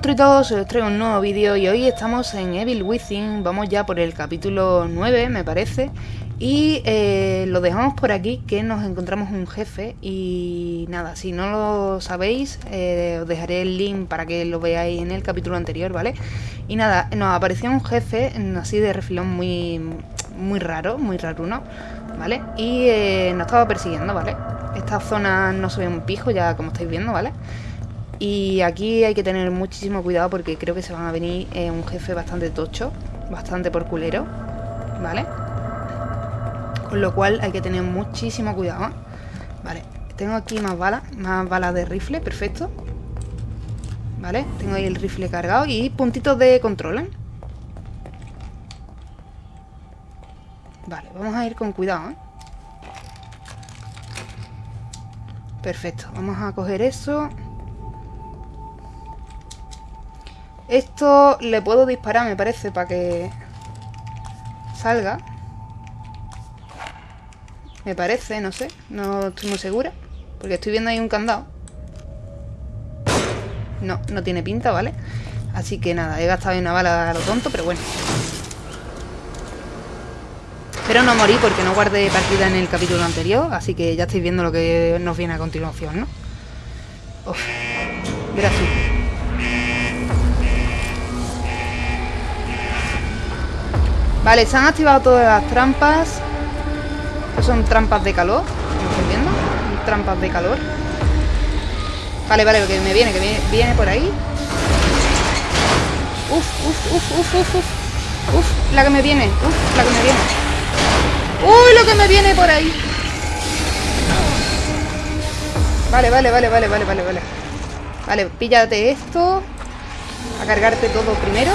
monstruitos, os traigo un nuevo vídeo y hoy estamos en Evil Within, vamos ya por el capítulo 9 me parece y eh, lo dejamos por aquí que nos encontramos un jefe y nada, si no lo sabéis eh, os dejaré el link para que lo veáis en el capítulo anterior, ¿vale? Y nada, nos apareció un jefe así de refilón muy, muy raro, muy raruno, ¿vale? Y eh, nos estaba persiguiendo, ¿vale? Esta zona no se ve un pijo ya como estáis viendo, ¿vale? Y aquí hay que tener muchísimo cuidado porque creo que se van a venir eh, un jefe bastante tocho, bastante por culero, ¿vale? Con lo cual hay que tener muchísimo cuidado. ¿eh? Vale, tengo aquí más balas, más balas de rifle, perfecto. Vale, tengo ahí el rifle cargado y puntitos de control, ¿eh? Vale, vamos a ir con cuidado, ¿eh? Perfecto, vamos a coger eso Esto le puedo disparar, me parece, para que salga. Me parece, no sé. No estoy muy segura. Porque estoy viendo ahí un candado. No, no tiene pinta, ¿vale? Así que nada, he gastado una bala a lo tonto, pero bueno. Espero no morir porque no guardé partida en el capítulo anterior. Así que ya estáis viendo lo que nos viene a continuación, ¿no? Uf, gracias. Vale, se han activado todas las trampas. son trampas de calor. ¿Cómo estáis viendo? Trampas de calor. Vale, vale, que me viene, que viene, por ahí. Uf, uf, uf, uf, uf, uf. Uf, la que me viene. Uf, la que me viene. ¡Uy, lo que me viene por ahí! Vale, vale, vale, vale, vale, vale, vale. Vale, píllate esto. A cargarte todo primero.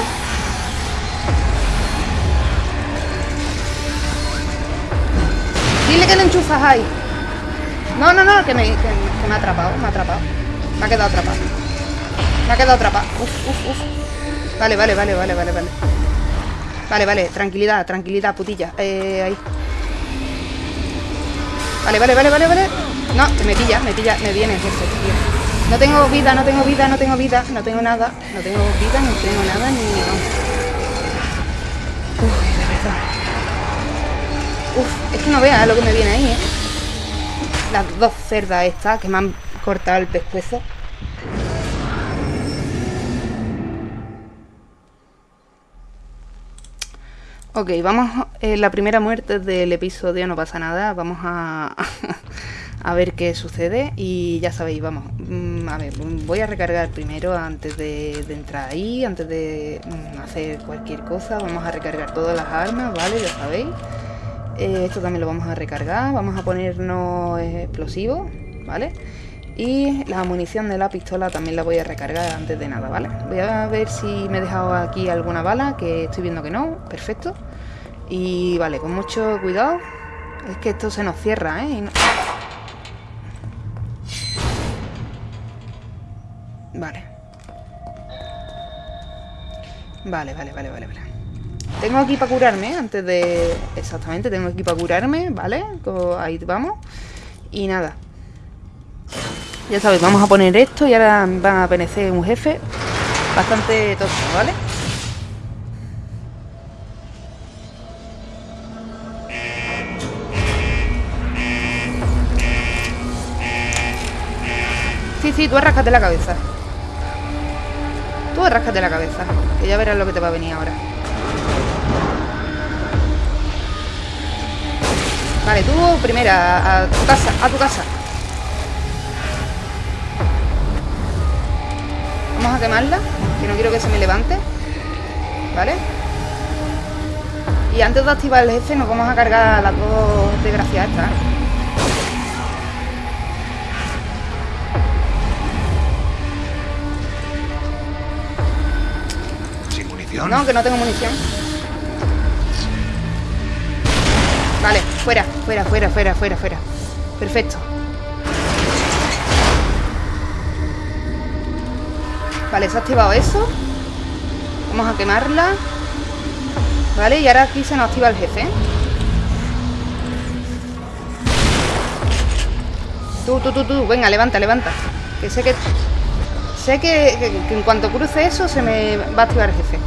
Dile que le enchufas ahí. No, no, no, que me, que, me ha atrapado, me ha atrapado. Me ha quedado atrapado. Me ha quedado atrapado. Uf, uf, uf. Vale, vale, vale, vale, vale, vale. Vale, vale, tranquilidad, tranquilidad, putilla. Eh, ahí. Vale, vale, vale, vale, vale. No, me pilla, me pilla, me viene jefe. No tengo vida, no tengo vida, no tengo vida, no tengo nada. No tengo vida, no tengo nada, ni... Uy, de verdad. Uf, es que no veas lo que me viene ahí, ¿eh? Las dos cerdas estas que me han cortado el pescuezo. Ok, vamos... Eh, la primera muerte del episodio, no pasa nada. Vamos a... a ver qué sucede y ya sabéis, vamos, mm, a ver, voy a recargar primero antes de, entrar ahí, antes de mm, hacer cualquier cosa, vamos a recargar todas las armas, ¿vale? Ya sabéis. Eh, esto también lo vamos a recargar. Vamos a ponernos explosivos, ¿vale? Y la munición de la pistola también la voy a recargar antes de nada, ¿vale? Voy a ver si me he dejado aquí alguna bala, que estoy viendo que no. Perfecto. Y vale, con mucho cuidado. Es que esto se nos cierra, ¿eh? Vale. Vale, vale, vale, vale, vale. Tengo aquí para curarme antes de... Exactamente, tengo aquí para curarme, ¿vale? Ahí vamos. Y nada. Ya sabéis, vamos a poner esto y ahora va a aparecer un jefe bastante tosco, ¿vale? Sí, sí, tú arráscate la cabeza. Tú arráscate la cabeza, que ya verás lo que te va a venir ahora. Vale, tú primera, a tu casa, a tu casa. Vamos a quemarla, que no quiero que se me levante. ¿Vale? Y antes de activar el jefe nos vamos a cargar las dos desgraciadas estas. ¿Sin munición? No, que no tengo munición. Vale, fuera, fuera, fuera, fuera, fuera, fuera. Perfecto. Vale, se ha activado eso. Vamos a quemarla. Vale, y ahora aquí se nos activa el jefe. Tú, tú, tú, tú. Venga, levanta, levanta. Que sé que... Sé que, en cuanto cruce eso se me va a activar el jefe.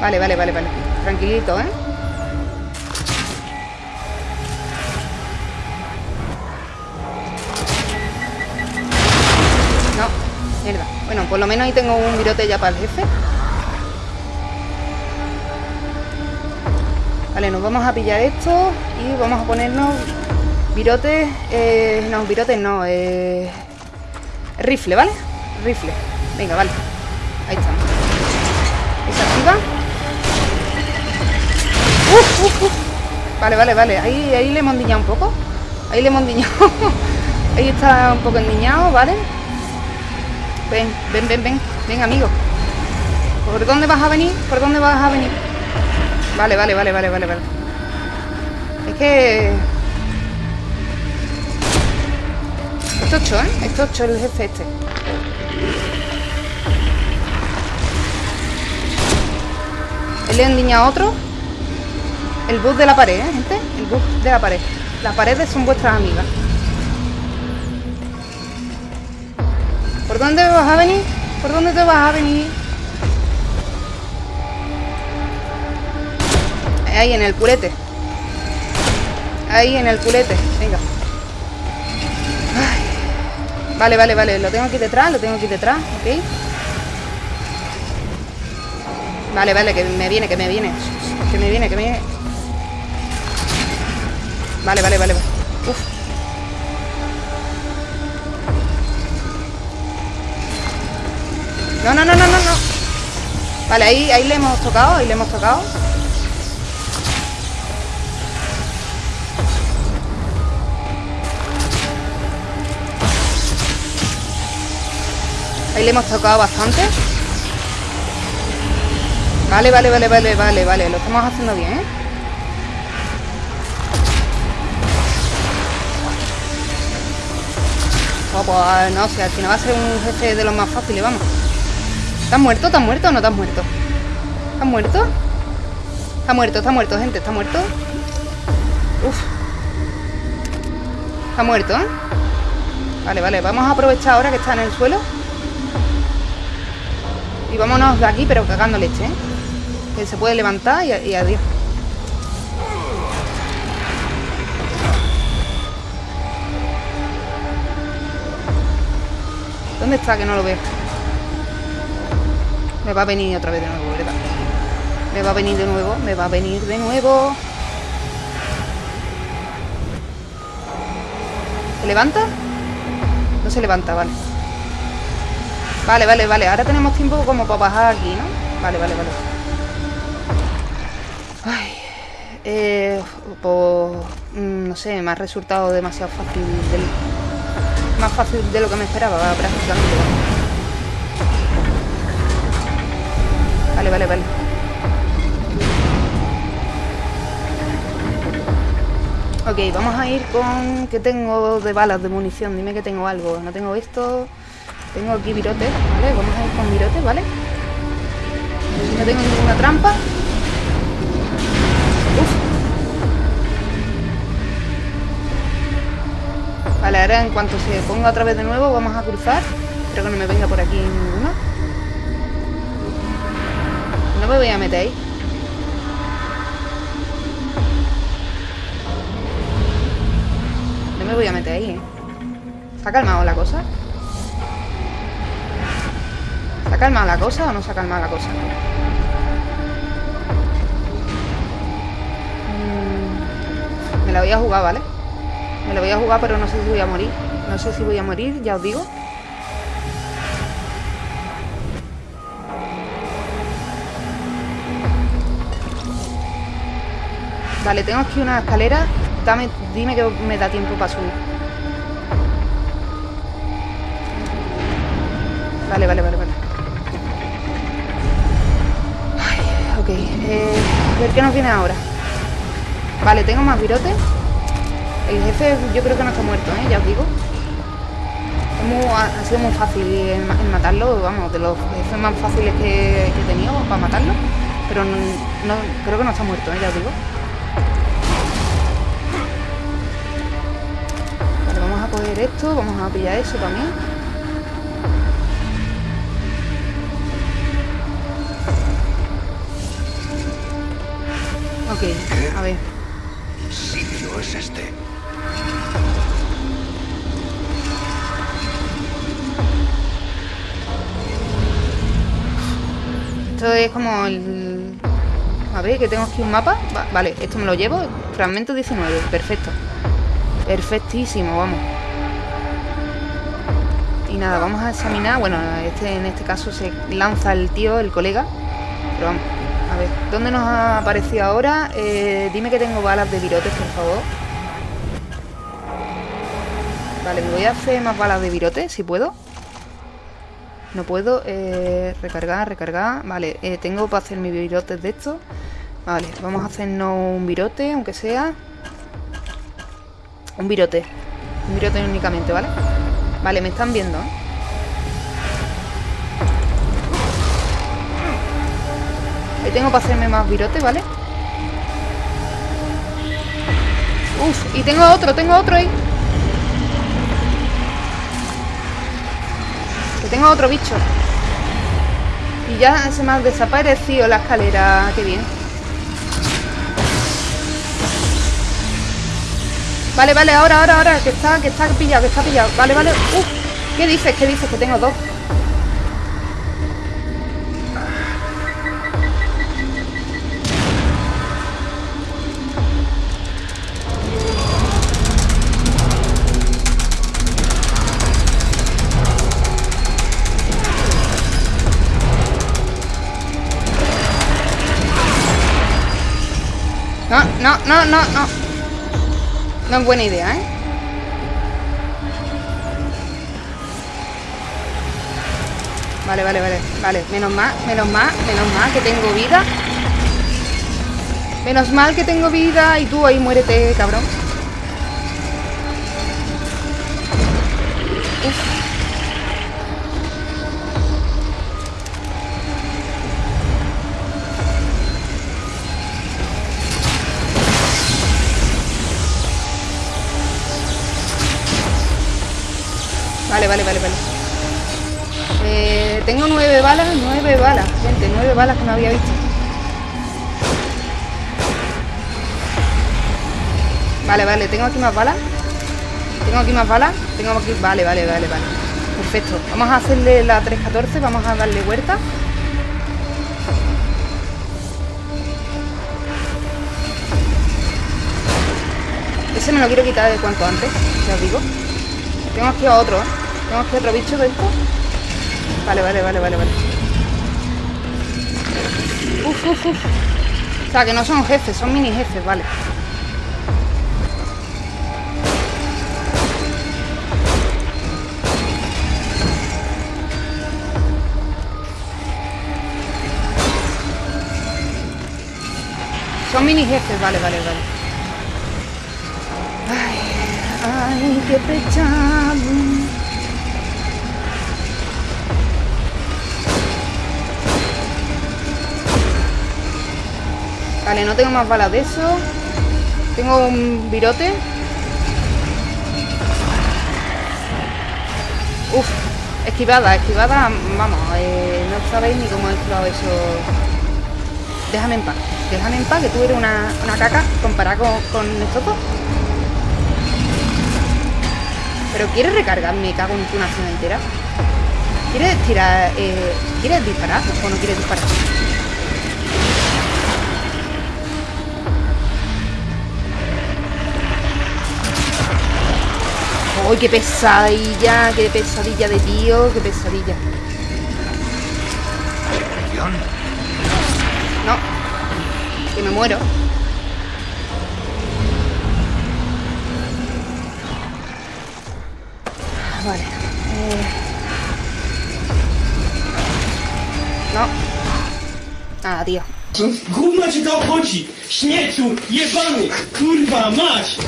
Vale, vale, vale, vale. Tranquilito, ¿eh? No, mierda. Bueno, por lo menos ahí tengo un virote ya para el jefe. Vale, nos vamos a pillar esto y vamos a ponernos virotes, eh, no, virotes no, eh, rifle, ¿vale? Rifle, venga, vale, ahí estamos. ¿Se Vale, vale, vale, ahí, ahí le hemos endiñado un poco, ahí le hemos endiñado, ahí está un poco endiñado, ¿vale? Ven, ven, ven, ven, ven, amigo. ¿Por dónde vas a venir? ¿Por dónde vas a venir? Vale, vale, vale, vale, vale, vale. Es que... Es tocho, ¿eh? Es tocho el jefe este. Él le a otro. El bus de la pared, ¿eh, gente? El bus de la pared. Las paredes son vuestras amigas. ¿Por dónde vas a venir? ¿Por dónde te vas a venir? Ahí en el culete. Ahí en el culete. Venga. Vale, vale, vale. Lo tengo aquí detrás, lo tengo aquí detrás. Ok. Vale, vale, que me viene, que me viene. Que me viene, que me viene. Vale, vale, vale. Uf. No, no, no, no, no, no. Vale, ahí, ahí le hemos tocado, ahí le hemos tocado. Ahí le hemos tocado bastante. Vale, vale, vale, vale, vale, vale. Lo estamos haciendo bien, ¿eh? Oh, pues no sé, al final va a ser un jefe de los más fáciles, vamos. ¿Estás muerto? ¿Estás muerto o no estás muerto? ¿Estás muerto? Está muerto, está muerto, gente, está muerto. Uf. Está muerto, ¿eh? Vale, vale, vamos a aprovechar ahora que está en el suelo. Y vámonos de aquí, pero cagando leche, ¿eh? Que se puede levantar y, y adiós. ¿Dónde está? Que no lo veo. Me va a venir otra vez de nuevo, ¿verdad? Me va a venir de nuevo, me va a venir de nuevo. ¿Se levanta? No se levanta, vale. Vale, vale, vale. Ahora tenemos tiempo como para bajar aquí, ¿no? Vale, vale, vale. Ay, eh, pues, mm, no sé, me ha resultado demasiado fácil. Más fácil de lo que me esperaba, prácticamente. Vale, vale, vale. Ok, vamos a ir con... ¿Qué tengo de balas, de munición? Dime que tengo algo. No tengo esto... Tengo aquí virotes, ¿vale? Vamos a ir con virotes, ¿vale? No tengo ninguna trampa. Ahora en cuanto se ponga otra vez de nuevo vamos a cruzar. Espero que no me venga por aquí ninguno. No me voy a meter ahí. No me voy a meter ahí, ¿eh? ¿Se calmado la cosa? ¿Se ha calmado la cosa o no se ha calmado la cosa? Mm, me la voy a jugar, ¿vale? Me la voy a jugar, pero no sé si voy a morir. No sé si voy a morir, ya os digo. Vale, tengo aquí una escalera. Dime que me da tiempo para subir. Vale, vale, vale, vale. Eh, a ver qué nos viene ahora. Vale, tengo más virotes. El jefe yo creo que no está muerto, ¿eh? Ya os digo. ha sido muy fácil en, matarlo, vamos, de los jefes más fáciles que, he tenido para matarlo. Pero no, creo que no está muerto, ¿eh? Ya os digo. Vale, vamos a coger esto, vamos a pillar eso también. Ok, a ver. sitio es este? Esto es como el... A ver, que tengo aquí un mapa. vale, esto me lo llevo. Fragmento 19, perfecto. Perfectísimo, vamos. Y nada, vamos a examinar. Bueno, este en este caso se lanza el tío, el colega. Pero vamos, a ver. ¿Dónde nos ha aparecido ahora? Eh, dime que tengo balas de virotes, por favor. Vale, me voy a hacer más balas de virotes, si puedo. No puedo eh, recargar, recargar. Vale, eh, tengo para hacer mis virotes de esto. Vale, vamos a hacernos un virote, aunque sea. Un virote. Un virote únicamente, ¿vale? Vale, me están viendo, ¿eh? Ahí tengo para hacerme más virote, ¿vale? Uf, y tengo otro, tengo otro ahí. Tengo otro bicho. Y ya se me ha desaparecido la escalera. Qué bien. Vale, vale, ahora, ahora, ahora. Que está, que está pillado, que está pillado. Vale, vale. Uf. ¿Qué dices? ¿Qué dices? Que tengo dos. No, no, no, no, es buena idea, ¿eh? Vale, vale, vale, vale. Menos mal, menos mal, menos mal que tengo vida. Menos mal que tengo vida y tú ahí muérete, cabrón. Balas, gente, nueve balas que no había visto. Vale, vale, tengo aquí más balas. Tengo aquí más balas. Tengo aquí. Vale, vale, vale, vale. Perfecto. Vamos a hacerle la 314, vamos a darle vuelta. Ese me lo quiero quitar de cuanto antes, ya os digo. Tengo aquí a otro, ¿eh? Tengo aquí otro bicho de esto. Vale, vale, vale, vale, vale. Uf, uf, uf. O sea, que no son jefes, son mini jefes, vale. Son mini jefes, vale, vale, vale. Ay, ay, qué pechado. Vale, no tengo más balas de eso. Tengo un virote. Uf, esquivada, esquivada, vamos, eh, no sabéis ni cómo he esquivado eso. Déjame en paz, déjame en paz, que tú eres una, caca comparada con, con estos. Pero ¿quieres recargarme? Cago en tu nación entera. ¿Quieres tirar? Eh, ¿Quieres disparar o no quieres disparar? ¡Uy, qué pesadilla! ¡Qué pesadilla de tío! ¡Qué pesadilla! No. Que me muero. Vale. Eh... No. Nada, tío. Gówno ci to obchodzi! Śmieciu! Jebany! Kurwa, mać!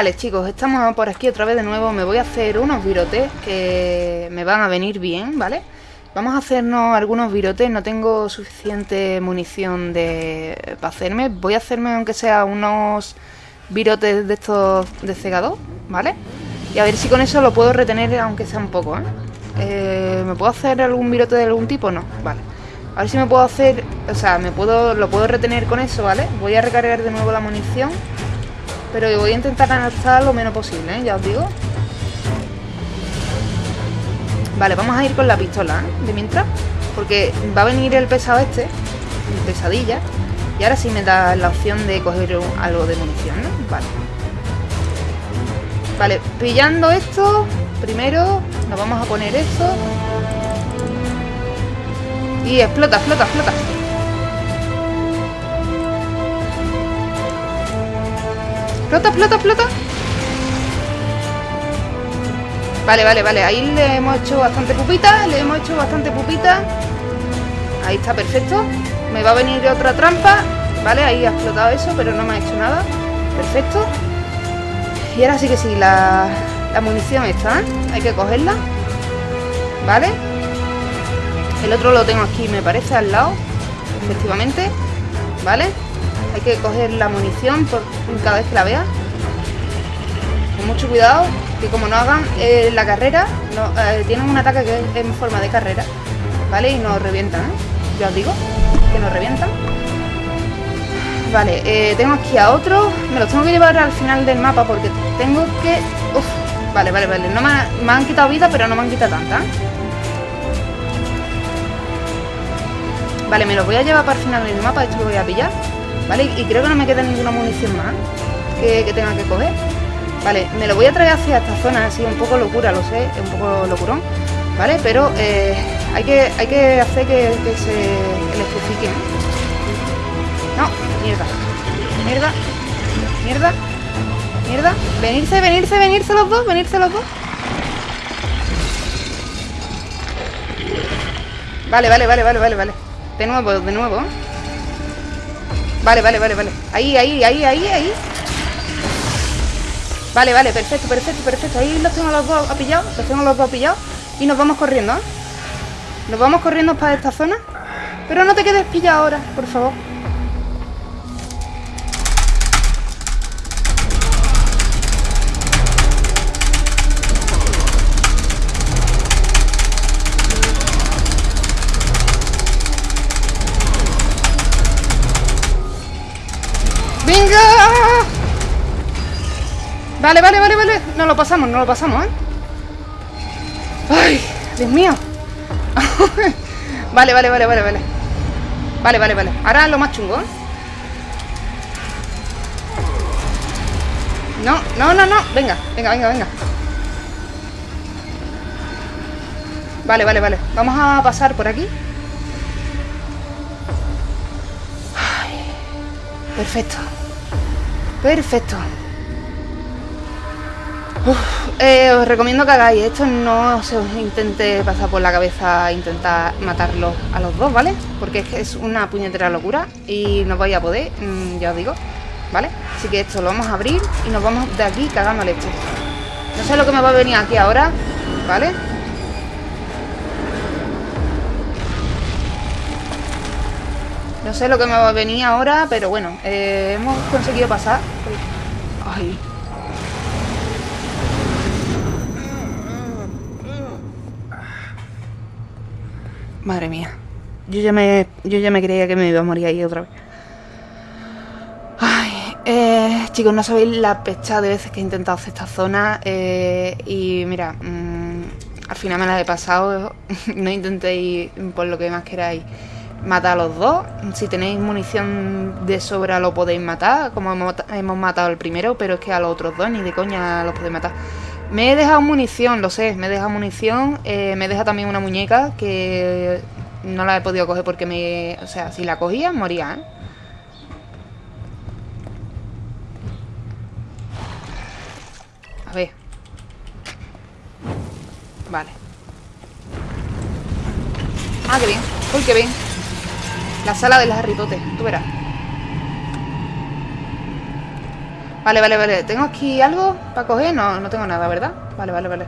Vale, chicos, estamos por aquí otra vez de nuevo. Me voy a hacer unos virotes que me van a venir bien, ¿vale? Vamos a hacernos algunos virotes. No tengo suficiente munición de para hacerme. Voy a hacerme, aunque sea unos virotes de estos de cegador, ¿vale? Y a ver si con eso lo puedo retener, aunque sea un poco, ¿eh? Eh, ¿Me puedo hacer algún virote de algún tipo? No, vale. A ver si me puedo hacer... O sea, me puedo lo puedo retener con eso, ¿vale? Voy a recargar de nuevo la munición. Pero voy a intentar gastar lo menos posible, ¿eh? Ya os digo. Vale, vamos a ir con la pistola, ¿eh? De mientras. Porque va a venir el pesado este. Pesadilla. Y ahora sí me da la opción de coger algo de munición, ¿no? Vale. Vale, pillando esto, primero nos vamos a poner esto. Y explota, explota, explota. Explota, explota, explota. Vale, vale, vale. Ahí le hemos hecho bastante pupita. Le hemos hecho bastante pupita. Ahí está, perfecto. Me va a venir otra trampa. Vale, ahí ha explotado eso, pero no me ha hecho nada. Perfecto. Y ahora sí que sí, la, la munición está. Hay que cogerla. Vale. El otro lo tengo aquí, me parece, al lado. Efectivamente. Vale. Que coger la munición por cada vez que la vea. Con mucho cuidado. Que como no hagan eh, la carrera, eh, tienen un ataque que es en forma de carrera. ¿Vale? Y nos revientan, ¿eh? Ya os digo. Que nos revientan. Vale, eh, tengo aquí a otro. Me los tengo que llevar al final del mapa porque tengo que... Uf, vale, vale, vale. No me, me han quitado vida, pero no me han quitado tanta. Vale, me los voy a llevar para el final del mapa. Hecho, lo voy a pillar. Vale, y creo que no me queda ninguna munición más que, que tenga que coger. Vale, me lo voy a traer hacia esta zona. Así, un poco locura, lo sé. Un poco locurón. Vale, pero eh, hay, que, hay que hacer que, que se electrifiquen. No, mierda. Mierda. Mierda. Mierda. Venirse, venirse, venirse los dos, venirse los dos. Vale, vale, vale, vale, vale, vale. De nuevo, de nuevo. Vale, vale, vale, vale. Ahí, ahí, ahí, ahí, ahí. Vale, vale, perfecto, perfecto, perfecto. Ahí los tengo los dos pillados, los tengo los dos pillados. Y nos vamos corriendo, ¿eh? Nos vamos corriendo para esta zona. Pero no te quedes pillado ahora, por favor. ¡Venga! Vale, vale, vale, vale. No lo pasamos, no lo pasamos, ¿eh? ¡Ay! ¡Dios mío! vale, vale, vale, vale, vale. Vale, vale, vale. Ahora lo más chungo, ¿eh? No, no, no, no. Venga, venga, venga, venga. Vale, vale, vale. Vamos a pasar por aquí. Perfecto. Perfecto. Eh, os recomiendo que hagáis esto, no se os intente pasar por la cabeza intentar matarlos a los dos, ¿vale? Porque es que es una puñetera locura y no vais a poder, mm, ya os digo, ¿vale? Así que esto lo vamos a abrir y nos vamos de aquí cagando leche. No sé lo que me va a venir aquí ahora, ¿vale? No sé lo que me va a venir ahora, pero bueno, eh, hemos conseguido pasar. Ay. Madre mía. Yo ya me, yo ya me creía que me iba a morir ahí otra vez. Ay, eh, chicos, no sabéis la pecha de veces que he intentado hacer esta zona. eh, y mira, mm, al final me la he pasado. no intentéis, por lo que más queráis, matar a los dos. Si tenéis munición de sobra, lo podéis matar, como hemos, matado al primero, pero es que a los otros dos ni de coña los podéis matar. Me he dejado munición, lo sé, me he dejado munición. eh, me he dejado también una muñeca que no la he podido coger porque me. O sea, si la cogía, moría, ¿eh? A ver. Vale. Ah, qué bien. Uy, qué bien. La sala de Harry Potter, tú verás. Vale, vale, vale. ¿Tengo aquí algo para coger? No, no tengo nada, ¿verdad? Vale, vale, vale.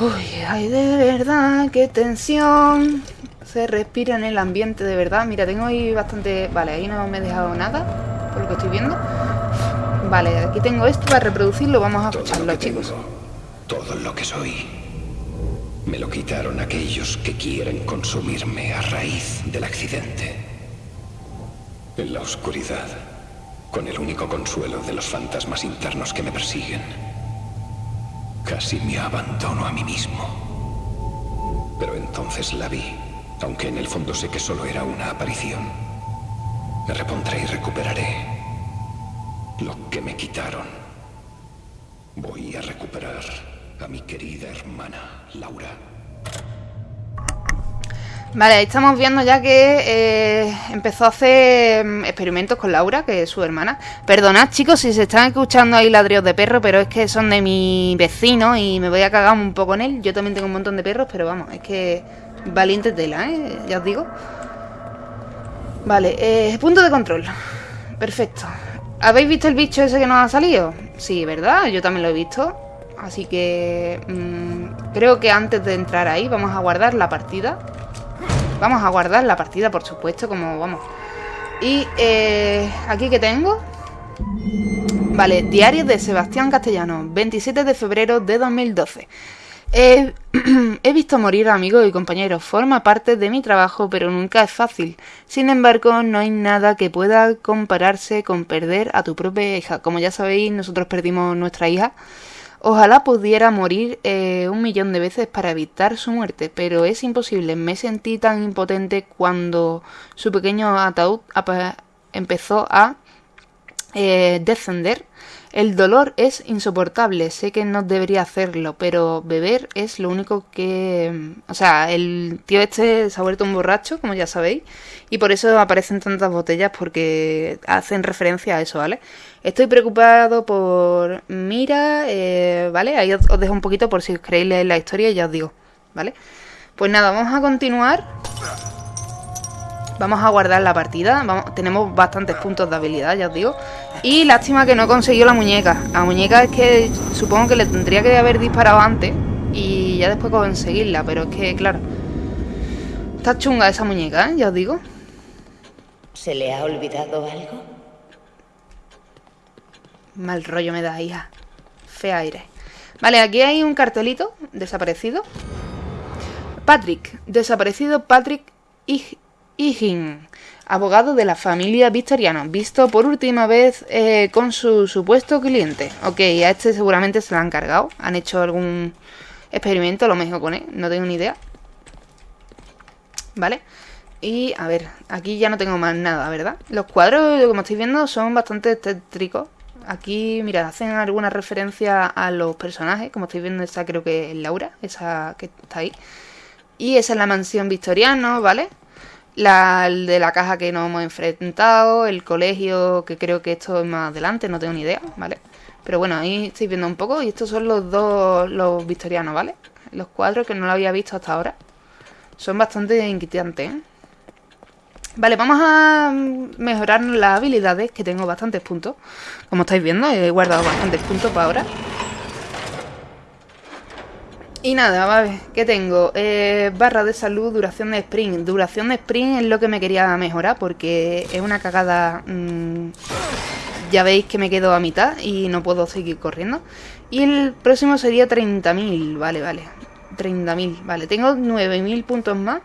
Uy, ay, de verdad, qué tensión. Se respira en el ambiente, de verdad. Mira, tengo ahí bastante... Vale, ahí no me he dejado nada, por lo que estoy viendo. Vale, aquí tengo esto para reproducirlo. Vamos a escucharlo, chicos. todo lo que soy. Me lo quitaron aquellos que quieren consumirme a raíz del accidente. En la oscuridad con el único consuelo de los fantasmas internos que me persiguen. Casi me abandono a mí mismo. Pero entonces la vi, aunque en el fondo sé que solo era una aparición. Me repondré y recuperaré lo que me quitaron. Voy a recuperar a mi querida hermana, Laura. Vale, estamos viendo ya que eh, empezó a hacer mm, experimentos con Laura, que es su hermana. Perdonad, chicos, si se están escuchando ahí ladridos de perro, pero es que son de mi vecino y me voy a cagar un poco en él. Yo también tengo un montón de perros, pero vamos, es que valiente tela, ¿eh? Ya os digo. Vale, eh, punto de control. Perfecto. ¿Habéis visto el bicho ese que nos ha salido? Sí, ¿verdad? Yo también lo he visto. Así que mm, creo que antes de entrar ahí vamos a guardar la partida. Vamos a guardar la partida, por supuesto, como vamos. Y eh, aquí que tengo. Vale, diario de Sebastián Castellano, 27 de febrero de 2012. he visto morir amigos y compañeros, forma parte de mi trabajo, pero nunca es fácil. Sin embargo, no hay nada que pueda compararse con perder a tu propia hija. Como ya sabéis, nosotros perdimos nuestra hija Ojalá pudiera morir eh, un millón de veces para evitar su muerte, pero es imposible. Me sentí tan impotente cuando su pequeño ataúd empezó a eh, descender el dolor es insoportable, sé que no debería hacerlo, pero beber es lo único que... O sea, el tío este se ha vuelto un borracho, como ya sabéis, y por eso aparecen tantas botellas porque hacen referencia a eso, ¿vale? Estoy preocupado por Mira, eh, ¿vale? Ahí os, dejo un poquito por si os leer la historia y ya os digo, ¿vale? Pues nada, vamos a continuar. Vamos a guardar la partida. tenemos bastantes puntos de habilidad, ya os digo. Y lástima que no consiguió la muñeca. La muñeca es que supongo que le tendría que haber disparado antes y ya después conseguirla. Pero es que, claro, está chunga esa muñeca, ¿eh? ya os digo. ¿Se le ha olvidado algo? Mal rollo me da, hija. Fe aire. Vale, aquí hay un cartelito desaparecido. Patrick, desaparecido Patrick y Higgin, abogado de la familia Victoriano, visto por última vez eh, con su supuesto cliente. Ok, a este seguramente se lo han cargado. Han hecho algún experimento, lo mejor con él, no tengo ni idea. ¿Vale? Y a ver, aquí ya no tengo más nada, ¿verdad? Los cuadros, como estáis viendo, son bastante tétricos. Aquí, mira, hacen alguna referencia a los personajes. Como estáis viendo, esa creo que es Laura, esa que está ahí. Y esa es la mansión victoriano, ¿vale? La de la caja que nos hemos enfrentado, el colegio, que creo que esto es más adelante, no tengo ni idea, ¿vale? Pero bueno, ahí estáis viendo un poco y estos son los dos, los victorianos, ¿vale? Los cuadros que no lo había visto hasta ahora. Son bastante inquietantes, ¿eh? Vale, vamos a mejorar las habilidades, que tengo bastantes puntos. Como estáis viendo, he guardado bastantes puntos para ahora. Y nada, vale, ¿qué tengo? Eh, barra de salud, duración de sprint. Duración de sprint es lo que me quería mejorar porque es una cagada... Mm, ya veis que me quedo a mitad y no puedo seguir corriendo. Y el próximo sería 30.000, vale, vale. 30.000, vale. Tengo 9.000 puntos más.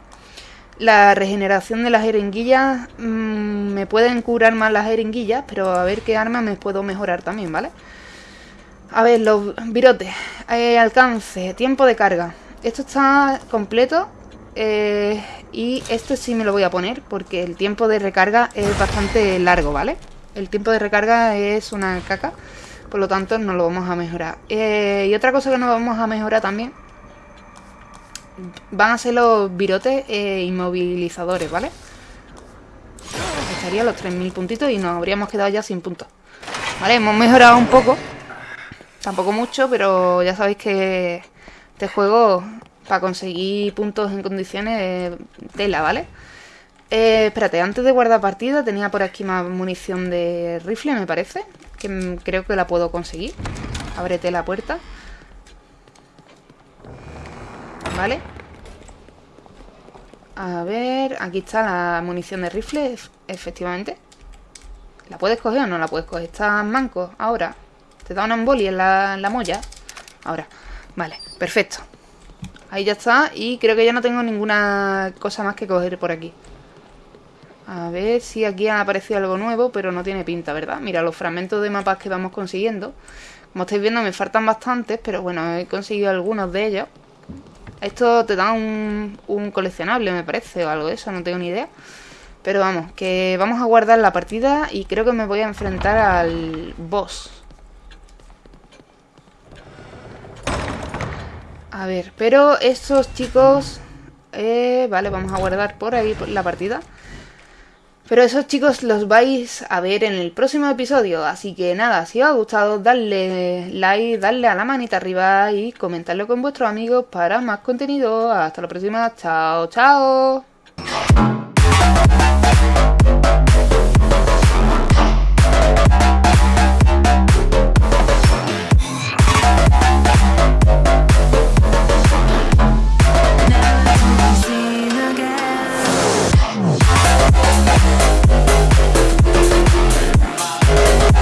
La regeneración de las jeringuillas... Mm, me pueden curar más las jeringuillas, pero a ver qué arma me puedo mejorar también, vale a ver, los virotes. Eh, alcance, tiempo de carga. Esto está completo. Eh, y esto sí me lo voy a poner porque el tiempo de recarga es bastante largo, ¿vale? El tiempo de recarga es una caca. Por lo tanto, no lo vamos a mejorar. Eh, y otra cosa que no vamos a mejorar también van a ser los virotes inmovilizadores, ¿vale? Estaría los 3.000 puntitos y nos habríamos quedado ya sin puntos. Vale, hemos mejorado un poco Tampoco mucho, pero ya sabéis que este juego, para conseguir puntos en condiciones, tela, ¿vale? Eh, espérate, antes de guardar partida tenía por aquí más munición de rifle, me parece. Que creo que la puedo conseguir. Ábrete la puerta. Vale. A ver, aquí está la munición de rifle, efectivamente. ¿La puedes coger o no la puedes coger? Estás manco ahora. Te da una embolia en la, molla. Ahora. Vale, perfecto. Ahí ya está. Y creo que ya no tengo ninguna cosa más que coger por aquí. A ver si aquí ha aparecido algo nuevo, pero no tiene pinta, ¿verdad? Mira, los fragmentos de mapas que vamos consiguiendo. Como estáis viendo, me faltan bastantes, pero bueno, he conseguido algunos de ellos. Esto te da un, un coleccionable, me parece, o algo de eso, no tengo ni idea. Pero vamos, que vamos a guardar la partida y creo que me voy a enfrentar al boss. A ver, pero estos chicos... Eh, vale, vamos a guardar por ahí la partida. Pero esos chicos los vais a ver en el próximo episodio. Así que nada, si os ha gustado, darle like, darle a la manita arriba y comentarlo con vuestros amigos para más contenido. Hasta la próxima. Chao, chao.